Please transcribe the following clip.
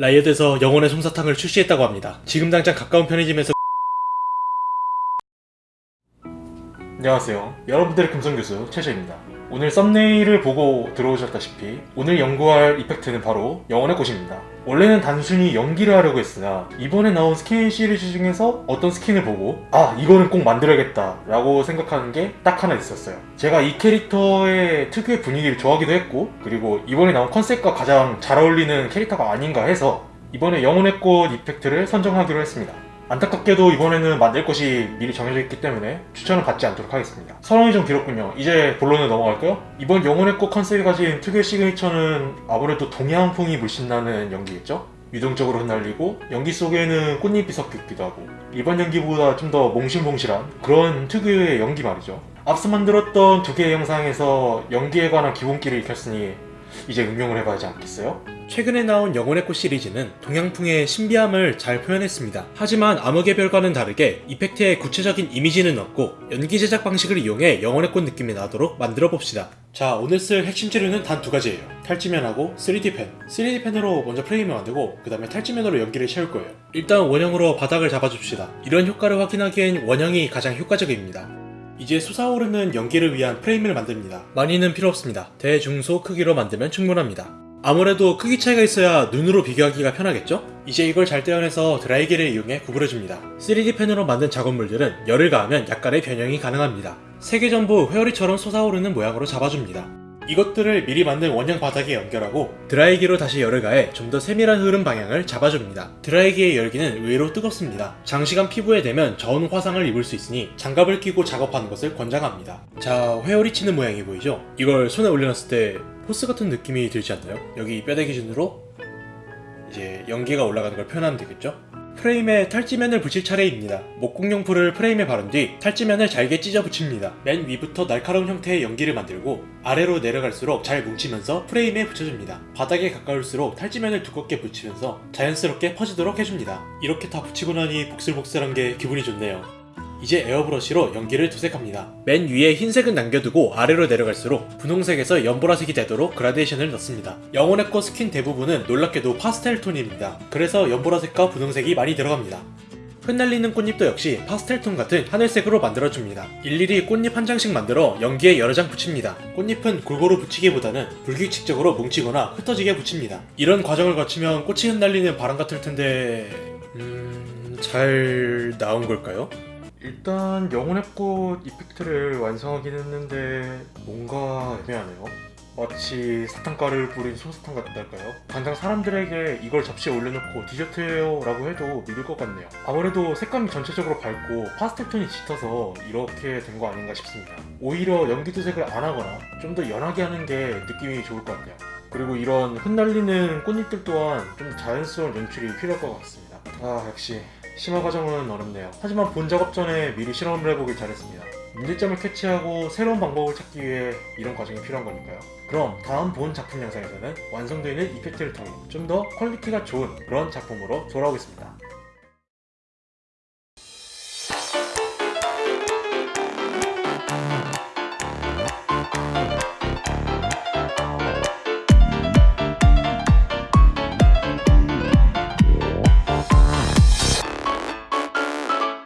라이엇에서 영혼의 솜사탕을 출시했다고 합니다. 지금 당장 가까운 편의점에서 안녕하세요. 여러분들의 금성교수 최재입니다. 오늘 thumbnail을 보고 들어오셨다시피 오늘 연구할 effect는 바로 영혼의 꽃입니다. 원래는 단순히 연기를 하려고 했으나 이번에 나온 스킨 시리즈 중에서 어떤 스킨을 보고 아 이거는 꼭 만들어야겠다 라고 생각하는 게 딱 하나 있었어요. 제가 이 캐릭터의 특유의 분위기를 좋아하기도 했고 그리고 이번에 나온 컨셉과 가장 잘 어울리는 캐릭터가 아닌가 해서 이번에 영혼의 꽃 이펙트를 선정하기로 했습니다. 안타깝게도 이번에는 만들 것이 미리 정해져 있기 때문에 추천을 받지 않도록 하겠습니다. 설명이 좀 길었군요. 이제 본론으로 넘어갈까요? 이번 영혼의 꽃 컨셉이 가진 특유의 시그니처는 아무래도 동양풍이 물씬 나는 연기겠죠? 유동적으로 흩날리고 연기 속에는 꽃잎이 섞여 있기도 하고 일반 연기보다 좀 더 몽실몽실한 그런 특유의 연기 말이죠. 앞서 만들었던 두 개의 영상에서 연기에 관한 기본기를 익혔으니 이제 응용을 해봐야지 않겠어요? 최근에 나온 영혼의 꽃 시리즈는 동양풍의 신비함을 잘 표현했습니다. 하지만 암흑의 별과는 다르게 이펙트에 구체적인 이미지는 없고 연기 제작 방식을 이용해 영혼의 꽃 느낌이 나도록 만들어 봅시다. 자 오늘 쓸 핵심 재료는 단 두 가지예요. 탈지면하고 3D 펜. 3D 펜으로 먼저 프레임을 만들고 그 다음에 탈지면으로 연기를 채울 거예요. 일단 원형으로 바닥을 잡아줍시다. 이런 효과를 확인하기엔 원형이 가장 효과적입니다. 이제 솟아오르는 연기를 위한 프레임을 만듭니다. 많이는 필요 없습니다. 대중소 크기로 만들면 충분합니다. 아무래도 크기 차이가 있어야 눈으로 비교하기가 편하겠죠? 이제 이걸 잘 떼어내서 드라이기를 이용해 구부려줍니다. 3D 펜으로 만든 작업물들은 열을 가하면 약간의 변형이 가능합니다. 세개 전부 회오리처럼 솟아오르는 모양으로 잡아줍니다. 이것들을 미리 만든 원형 바닥에 연결하고 드라이기로 다시 열을 가해 좀 더 세밀한 흐름 방향을 잡아줍니다. 드라이기의 열기는 의외로 뜨겁습니다. 장시간 피부에 대면 저온 화상을 입을 수 있으니 장갑을 끼고 작업하는 것을 권장합니다. 자, 회오리 치는 모양이 보이죠? 이걸 손에 올려놨을 때 force 같은 느낌이 들지 않나요? 여기 뼈대 기준으로 이제 연기가 올라가는 걸 표현하면 되겠죠? 프레임에 탈지면을 붙일 차례입니다. 목공용풀을 프레임에 바른 뒤 탈지면을 잘게 찢어 붙입니다. 맨 위부터 날카로운 형태의 연기를 만들고 아래로 내려갈수록 잘 뭉치면서 프레임에 붙여줍니다. 바닥에 가까울수록 탈지면을 두껍게 붙이면서 자연스럽게 퍼지도록 해줍니다. 이렇게 다 붙이고 나니 복슬복슬한 게 기분이 좋네요. 이제 에어브러쉬로 연기를 도색합니다. 맨 위에 흰색은 남겨두고 아래로 내려갈수록 분홍색에서 연보라색이 되도록 그라데이션을 넣습니다. 영혼의 꽃 스킨 대부분은 놀랍게도 파스텔 톤입니다. 그래서 연보라색과 분홍색이 많이 들어갑니다. 흩날리는 꽃잎도 역시 파스텔 톤 같은 하늘색으로 만들어줍니다. 일일이 꽃잎 한 장씩 만들어 연기에 여러 장 붙입니다. 꽃잎은 골고루 붙이기보다는 불규칙적으로 뭉치거나 흩어지게 붙입니다. 이런 과정을 거치면 꽃이 흩날리는 바람 같을 텐데... 음... 잘 나온 걸까요? 일단 영혼의 꽃 이펙트를 완성하긴 했는데 뭔가 애매하네요. 마치 사탕가루를 뿌린 솜사탕 같달까요? 당장 사람들에게 이걸 접시에 올려놓고 디저트예요 라고 해도 믿을 것 같네요. 아무래도 색감이 전체적으로 밝고 파스텔 톤이 짙어서 이렇게 된 거 아닌가 싶습니다. 오히려 연기 도색을 안 하거나 좀 더 연하게 하는 게 느낌이 좋을 것 같네요. 그리고 이런 흩날리는 꽃잎들 또한 좀 자연스러운 연출이 필요할 것 같습니다. 아 역시 심화 과정은 어렵네요. 하지만 본 작업 전에 미리 실험을 해보길 잘했습니다. 문제점을 캐치하고 새로운 방법을 찾기 위해 이런 과정이 필요한 거니까요. 그럼 다음 본 작품 영상에서는 완성되어 있는 effect를 통해 좀 더 quality가 좋은 그런 작품으로 돌아오겠습니다.